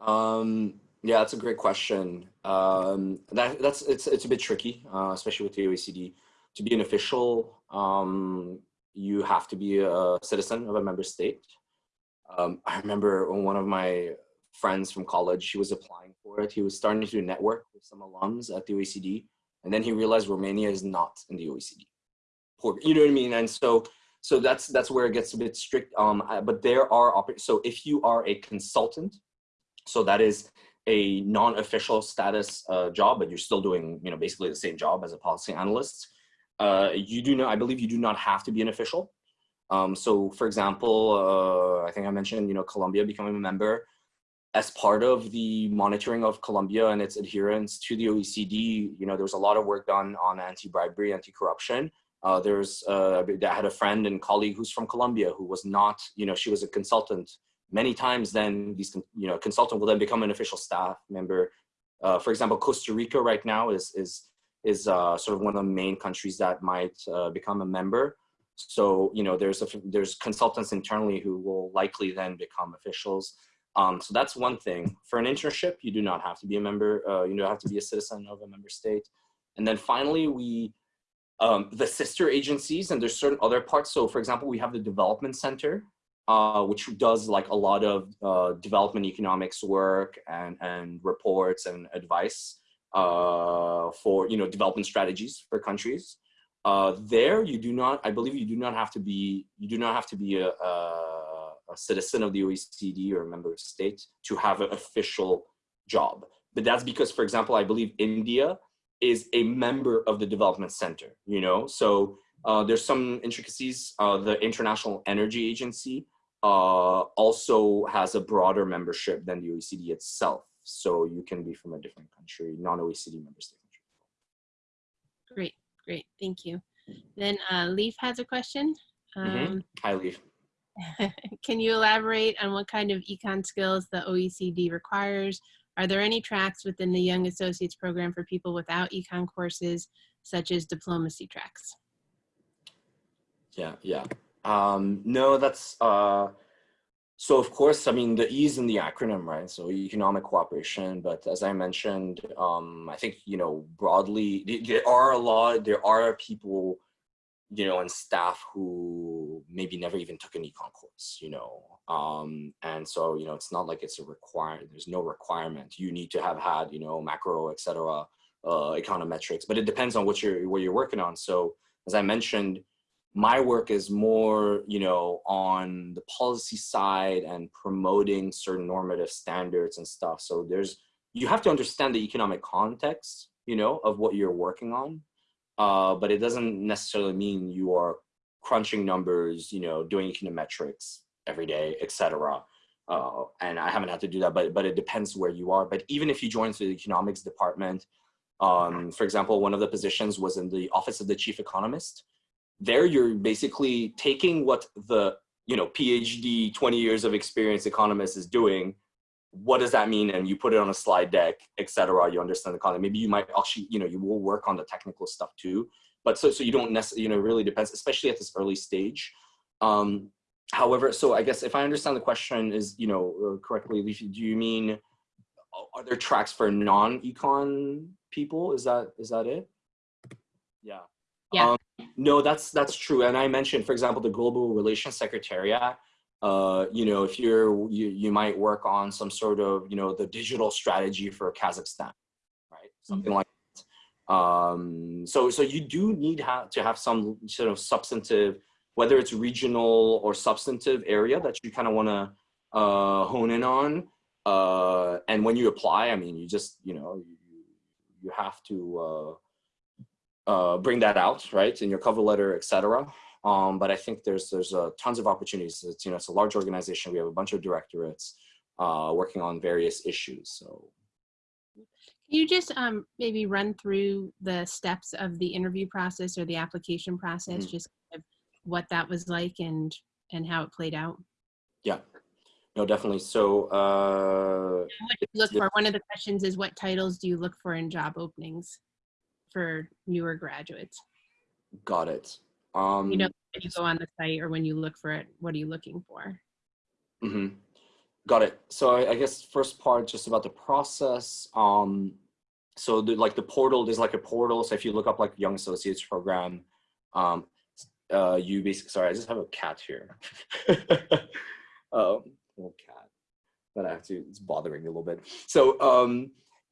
Um, yeah, that's a great question. Um, that, that's it's it's a bit tricky, uh, especially with the OECD. To be an official, um, you have to be a citizen of a member state. Um, I remember one of my friends from college, he was applying for it. He was starting to network with some alums at the OECD, and then he realized Romania is not in the OECD. Poor, You know what I mean? And so so that's that's where it gets a bit strict. Um, but there are so if you are a consultant, so that is a non-official status uh, job, but you're still doing you know basically the same job as a policy analyst. Uh, you do not, I believe, you do not have to be an official. Um, so, for example, uh, I think I mentioned you know Colombia becoming a member as part of the monitoring of Colombia and its adherence to the OECD. You know, there was a lot of work done on anti-bribery, anti-corruption. Uh, there's, uh, I had a friend and colleague who's from Colombia who was not, you know, she was a consultant. Many times then these, you know, consultant will then become an official staff member. Uh, for example, Costa Rica right now is, is, is uh, sort of one of the main countries that might uh, become a member. So, you know, there's, a, there's consultants internally who will likely then become officials. Um, so that's one thing. For an internship, you do not have to be a member, uh, you don't have to be a citizen of a member state. And then finally, we, um, the sister agencies and there's certain other parts. So for example, we have the development center, uh, which does like a lot of uh, development economics work and, and reports and advice uh, for, you know, development strategies for countries. Uh, there, you do not, I believe you do not have to be, you do not have to be a, a, a citizen of the OECD or a member of state to have an official job. But that's because, for example, I believe India is a member of the development center, you know? So uh, there's some intricacies. Uh, the International Energy Agency uh, also has a broader membership than the OECD itself. So you can be from a different country, non-OECD member state country. Great, great, thank you. Then uh, Leaf has a question. Mm -hmm. Hi, Leaf. can you elaborate on what kind of econ skills the OECD requires are there any tracks within the Young Associates program for people without econ courses, such as diplomacy tracks? Yeah, yeah. Um, no, that's, uh, so of course, I mean, the E is in the acronym, right? So economic cooperation, but as I mentioned, um, I think, you know, broadly, there are a lot, there are people you know, and staff who maybe never even took an econ course, you know. Um, and so, you know, it's not like it's a requirement, there's no requirement. You need to have had, you know, macro, et cetera, uh, econometrics, but it depends on what you're, what you're working on. So as I mentioned, my work is more, you know, on the policy side and promoting certain normative standards and stuff. So there's, you have to understand the economic context, you know, of what you're working on uh, but it doesn't necessarily mean you are crunching numbers, you know, doing econometrics every day, etc. Uh, and I haven't had to do that, but, but it depends where you are. But even if you join the economics department, um, for example, one of the positions was in the office of the chief economist. There you're basically taking what the, you know, PhD, 20 years of experience economist is doing what does that mean? And you put it on a slide deck, etc. You understand the content. Maybe you might actually, you know, you will work on the technical stuff too. But so, so you don't necessarily, you know, really depends, especially at this early stage. Um, however, so I guess if I understand the question is, you know, uh, correctly, do you mean, are there tracks for non-econ people? Is that, is that it? Yeah. Yeah. Um, no, that's, that's true. And I mentioned, for example, the Global Relations Secretariat, uh, you know, if you're, you, you might work on some sort of, you know, the digital strategy for Kazakhstan, right? Something mm -hmm. like that. Um, so, so you do need ha to have some sort of substantive, whether it's regional or substantive area that you kind of want to uh, hone in on. Uh, and when you apply, I mean, you just, you know, you, you have to uh, bring that out, right, in your cover letter, etc. Um, but I think there's there's uh, tons of opportunities. It's you know it's a large organization. We have a bunch of directorates. uh, working on various issues. So Can you just um, maybe run through the steps of the interview process or the application process, Mhm. just kind of what that was like and and how it played out? yeah, no, definitely. So uh, What do you look for? One of the questions is what titles do you look for in job openings for newer graduates? got it. Um, You know, when you go on the site or when you look for it, what are you looking for? Mm -hmm. Got it. So I, I guess first part just about the process. Um, so the, like the portal, there's like a portal. So if you look up like Young Associates program, um, uh, you basically, sorry, I just have a cat here. um, little cat that I have to, it's bothering me a little bit. So um,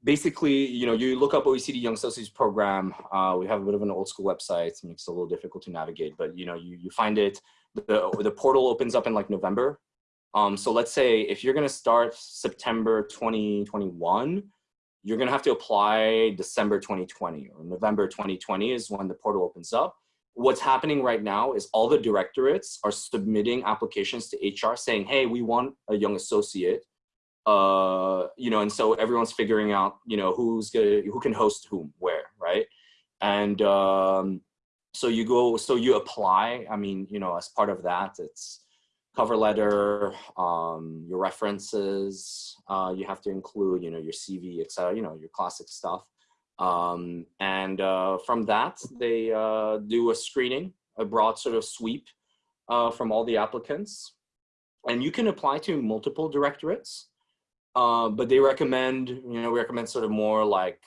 basically, you know, you look up OECD Young Associates program. Uh, we have a bit of an old school website. It makes it a little difficult to navigate, but you know, you, you find it, the, the portal opens up in like November. Um, so let's say if you're going to start September 2021, you're going to have to apply December 2020 or November 2020 is when the portal opens up. What's happening right now is all the directorates are submitting applications to HR saying, hey, we want a young associate. Uh, you know, and so everyone's figuring out, you know, who's gonna, who can host whom, where, right? And um, so you go, so you apply. I mean, you know, as part of that, it's cover letter, um, your references, uh, you have to include, you know, your CV, et cetera, you know, your classic stuff. Um, and uh, from that, they uh, do a screening, a broad sort of sweep uh, from all the applicants. And you can apply to multiple directorates, uh, but they recommend, you know, we recommend sort of more like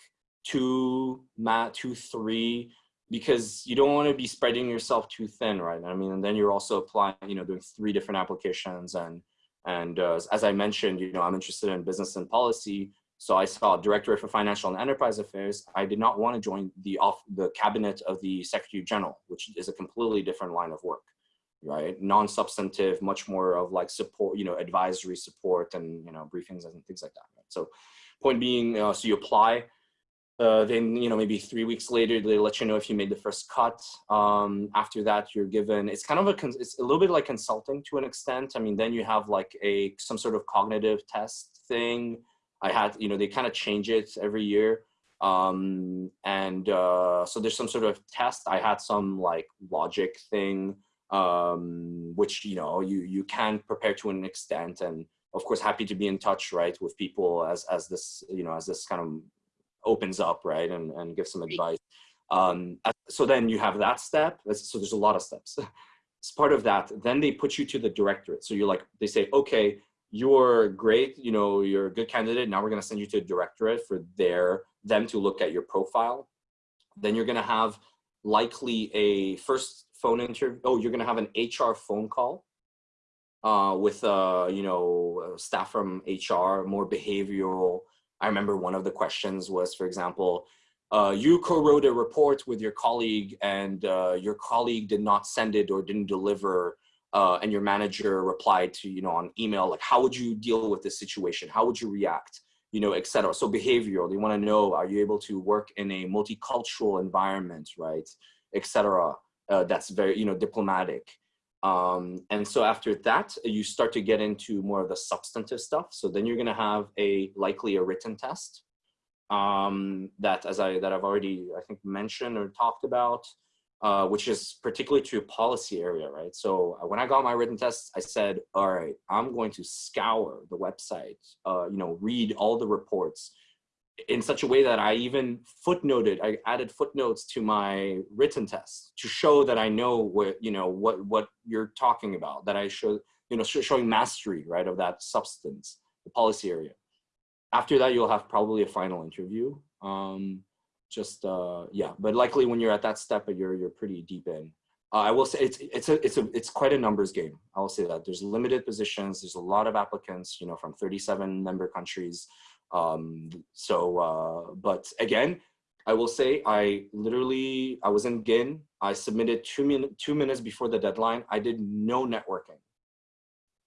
two, mat, two, three, because you don't want to be spreading yourself too thin, right? I mean, and then you're also applying, you know, doing three different applications. And, and uh, as I mentioned, you know, I'm interested in business and policy. So I saw Directorate for Financial and Enterprise Affairs. I did not want to join the off the cabinet of the Secretary General, which is a completely different line of work, right? Non-substantive, much more of like support, you know, advisory support and, you know, briefings and things like that. Right? So point being, uh, so you apply, uh, then you know maybe three weeks later they let you know if you made the first cut. Um, after that, you're given. It's kind of a it's a little bit like consulting to an extent. I mean, then you have like a some sort of cognitive test thing. I had you know they kind of change it every year, um, and uh, so there's some sort of test. I had some like logic thing, um, which you know you you can prepare to an extent, and of course happy to be in touch right with people as as this you know as this kind of opens up, right, and, and give some advice. Um, so then you have that step. So there's a lot of steps. As part of that, then they put you to the directorate. So you're like, they say, okay, you're great, you know, you're a good candidate. Now we're going to send you to a directorate for their them to look at your profile. Then you're going to have likely a first phone interview. Oh, you're going to have an HR phone call uh, with, uh, you know, staff from HR, more behavioral. I remember one of the questions was, for example, uh, you co-wrote a report with your colleague and uh, your colleague did not send it or didn't deliver uh, and your manager replied to, you know, on email, like, how would you deal with this situation? How would you react? You know, et cetera. So behavioral, they want to know, are you able to work in a multicultural environment, right? Et cetera. Uh, that's very, you know, diplomatic. Um, and so after that, you start to get into more of the substantive stuff. So then you're going to have a likely a written test um, that, as I that I've already I think mentioned or talked about, uh, which is particularly to policy area, right? So uh, when I got my written test, I said, all right, I'm going to scour the website, uh, you know, read all the reports in such a way that I even footnoted, I added footnotes to my written test to show that I know what, you know, what, what you're talking about, that I show, you know, showing mastery, right, of that substance, the policy area. After that, you'll have probably a final interview. Um, just, uh, yeah, but likely when you're at that step, you're, you're pretty deep in. Uh, I will say it's, it's, a, it's, a, it's quite a numbers game. I will say that there's limited positions. There's a lot of applicants, you know, from 37 member countries. Um, so, uh, but again, I will say I literally, I was in GIN. I submitted two, min two minutes before the deadline. I did no networking.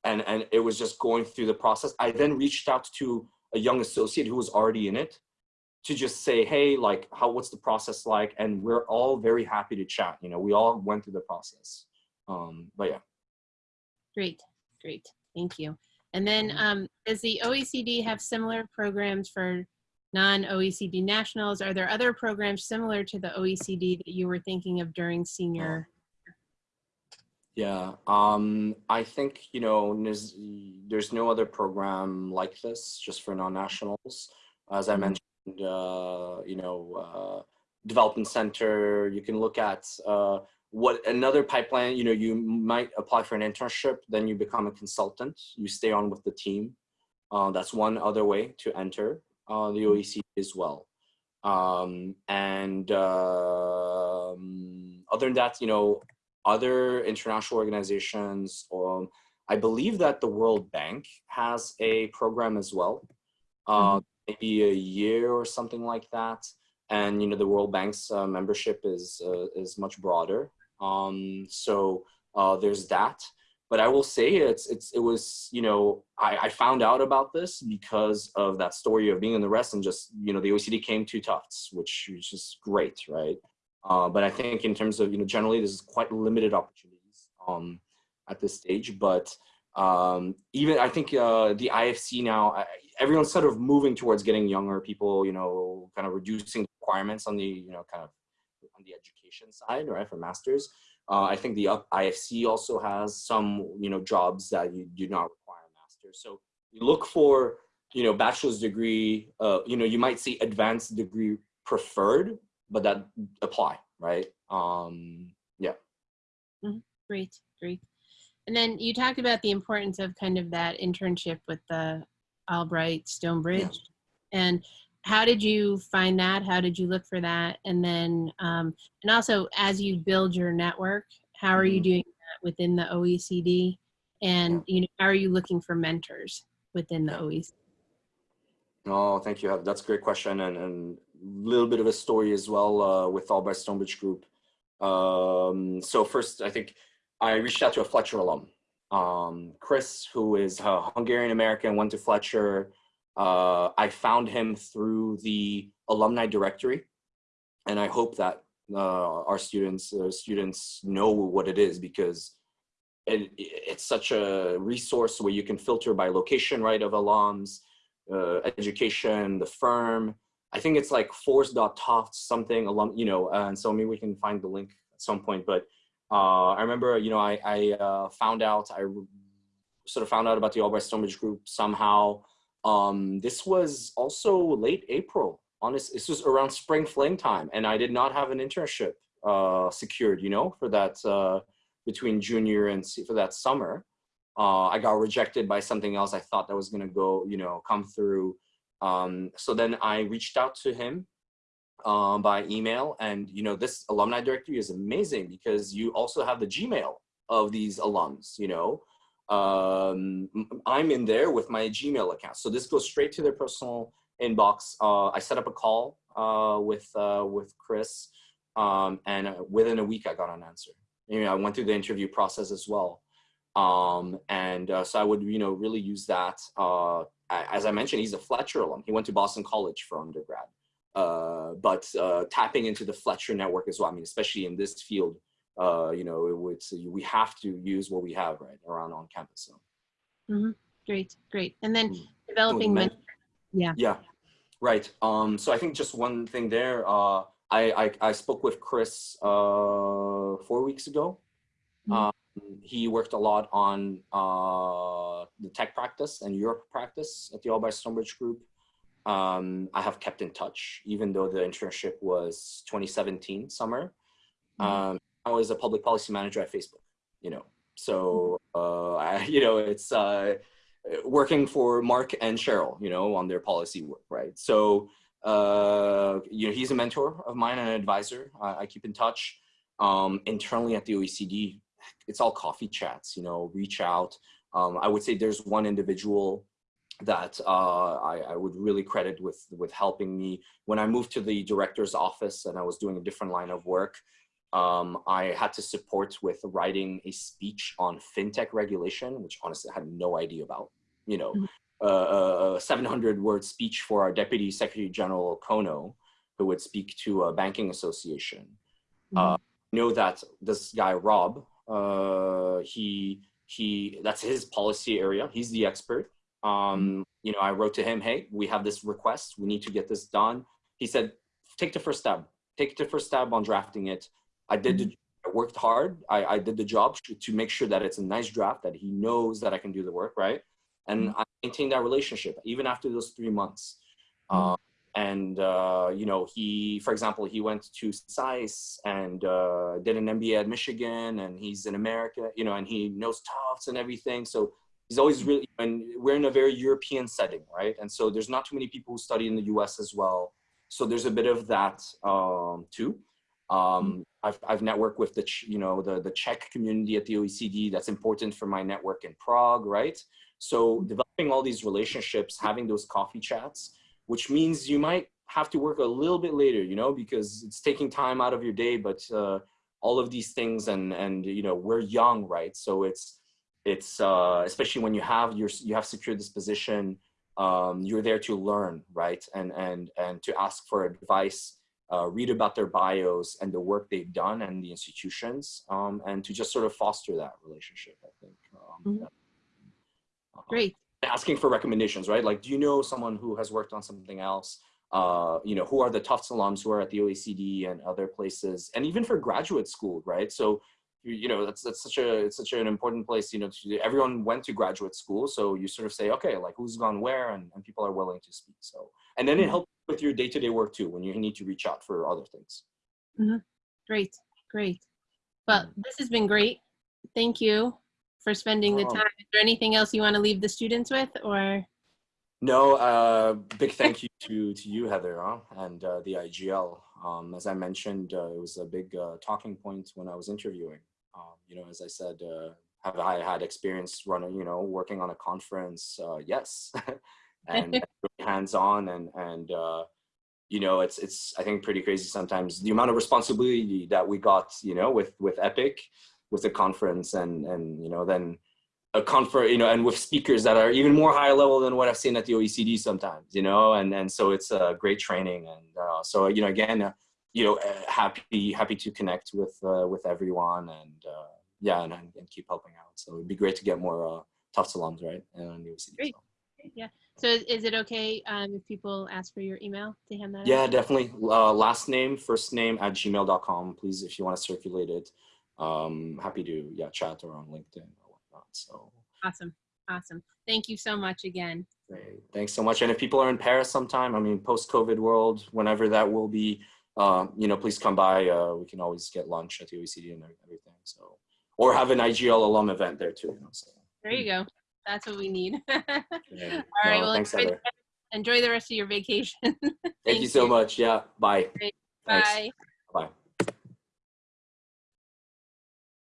And, and it was just going through the process. I then reached out to a young associate who was already in it to just say, hey, like, how, what's the process like? And we're all very happy to chat. You know, we all went through the process. Um, but yeah. Great, great. Thank you. And then um, does the OECD have similar programs for non-OECD nationals? Are there other programs similar to the OECD that you were thinking of during senior? Yeah, um, I think, you know, there's, there's no other program like this just for non-nationals. As I Mhm. mentioned, uh, you know, uh, development center, you can look at uh, what another pipeline, you know, you might apply for an internship, then you become a consultant, you stay on with the team. Uh, that's one other way to enter uh, the OECD as well. Um, and um, other than that, you know, other international organizations, um, I believe that the World Bank has a program as well, uh, maybe a year or something like that. And you know, the World Bank's uh, membership is uh, is much broader. Um, so uh, there's that. But I will say it's it's it was you know I, I found out about this because of that story of being in the rest and just you know the OECD came to Tufts, which is just great, right? Uh, but I think in terms of, you know, generally there's quite limited opportunities um, at this stage. But um, even I think uh, the IFC now, everyone's sort of moving towards getting younger people, you know, kind of reducing requirements on the, you know, kind of on the education side, right, for masters. Uh, I think the IFC also has some, you know, jobs that you do not require a master. So you look for, you know, bachelor's degree, uh, you know, you might see advanced degree preferred, but that apply, right? Um, yeah. Great, great. And then you talked about the importance of kind of that internship with the Albright Stonebridge. And how did you find that? How did you look for that? And then, um, and also as you build your network, how are you Mhm. doing that within the OECD? And, you know, how are you looking for mentors within the OECD? Oh, thank you. That's a great question and and a little bit of a story as well uh, with Albright Stonebridge Group. Um, so first, I think I reached out to a Fletcher alum, um, Chris, who is a Hungarian American, went to Fletcher. Uh, I found him through the alumni directory, and I hope that uh, our students uh, students know what it is because it, it's such a resource where you can filter by location, right, of alums uh, education, the firm. I think it's like force.tufts something alum, you know, and so maybe we can find the link at some point. But uh, I remember, you know, I, I uh, found out, I sort of found out about the Albright Stonebridge group somehow. Um, this was also late April. Honest, this was around spring fling time, and I did not have an internship uh, secured, you know, for that uh, between junior and for that summer uh, I got rejected by something else I thought that was gonna go, you know, come through. Um, so then I reached out to him um, by email and, you know, this alumni directory is amazing because you also have the Gmail of these alums, you know. Um, I'm in there with my Gmail account. So this goes straight to their personal inbox. Uh, I set up a call uh, with, uh, with Chris um, and uh, within a week I got an answer. You know, I went through the interview process as well um and uh, so i would you know really use that uh as i mentioned he's a fletcher alum he went to boston college for undergrad but tapping into the fletcher network as well i mean especially in this field uh you know it would we have to use what we have right around on campus so Great, great. And then Mm. developing, men- yeah. yeah right um so i think just one thing there uh i i, I spoke with chris uh four weeks ago Mhm. um, he worked a lot on uh the tech practice and europe practice at the Albright stonebridge group um i have kept in touch even though the internship was 2017 summer Mhm. um i was a public policy manager at facebook you know so uh I, you know it's uh working for Mark and Sheryl, you know, on their policy work, right? So, uh, you know, he's a mentor of mine and an advisor. I, I keep in touch. Um, internally at the OECD, it's all coffee chats, you know, reach out. Um, I would say there's one individual that uh, I, I would really credit with, with helping me. When I moved to the director's office and I was doing a different line of work, um, I had to support with writing a speech on fintech regulation, which honestly I had no idea about. You know, uh, a 700 word speech for our Deputy Secretary General Kono, who would speak to a banking association. Uh, know that this guy Rob, uh, he he that's his policy area. He's the expert. Um, you know, I wrote to him, hey, we have this request. We need to get this done. He said, take the first stab. Take the first stab on drafting it. I did. The, I worked hard. I, I did the job to, to make sure that it's a nice draft that he knows that I can do the work, right? And I maintained that relationship even after those three months. Um, and uh, you know, he, for example, he went to SAIS and uh, did an MBA at Michigan, and he's in America, you know, and he knows Tufts and everything. So he's always really, and we're in a very European setting, right? And so there's not too many people who study in the U.S. as well. So there's a bit of that um, too. Um, I've, I've networked with the, you know, the, the Czech community at the OECD. That's important for my network in Prague, right? So developing all these relationships, having those coffee chats, which means you might have to work a little bit later, you know, because it's taking time out of your day, but uh, all of these things and, and, you know, we're young, right? So it's, it's, uh, especially when you have your, you have secured this position, um, you're there to learn, right? And, and, and to ask for advice, uh, read about their bios and the work they've done and the institutions, um, and to just sort of foster that relationship, I think. Um, Mhm. yeah. Great. asking for recommendations, right? Like, do you know someone who has worked on something else? Uh, you know, who are the Tufts alums who are at the OECD and other places, and even for graduate school, right? So, you, you know, that's that's such a it's such an important place. You know, to, everyone went to graduate school, so you sort of say, okay, like who's gone where, and, and people are willing to speak. So, and then it Mhm. helps with your day-to-day work too, when you need to reach out for other things. Mhm. Great. Great. Well, this has been great. Thank you for spending the time. Is there anything else you want to leave the students with or? No, uh, big thank you to, to you, Heather, huh? and uh, the IGL. Um, as I mentioned, uh, it was a big uh, talking point when I was interviewing. Um, you know, as I said, uh, have I had experience running, you know, working on a conference? Uh, yes, and hands-on, and and uh, you know, it's it's I think pretty crazy sometimes the amount of responsibility that we got, you know, with with EPIIC, with the conference, and and you know then a conference, you know, and with speakers that are even more high level than what I've seen at the OECD sometimes, you know, and and so it's a great training, and uh, so you know, again, uh, you know, uh, happy happy to connect with uh, with everyone, and uh, yeah, and, and keep helping out. So it'd be great to get more uh, Tufts alums, right, and the OECD. Great. so. Yeah. So is, it okay um, if people ask for your email to hand that Yeah, out? definitely. Uh, last name, first name at gmail.com. Please, if you want to circulate it, um, happy to yeah chat or on LinkedIn or whatnot. So. Awesome. Awesome. Thank you so much again. Great. Thanks so much. And if people are in Paris sometime, I mean, post-COVID world, whenever that will be, uh, you know, please come by. Uh, we can always get lunch at the OECD and everything. So, or have an IGL alum event there too. You know, so. There you go. That's what we need. All Great. right. No, well, thanks, enjoy, enjoy the rest of your vacation. Thank, you so much. Yeah. Bye. Thanks. Bye.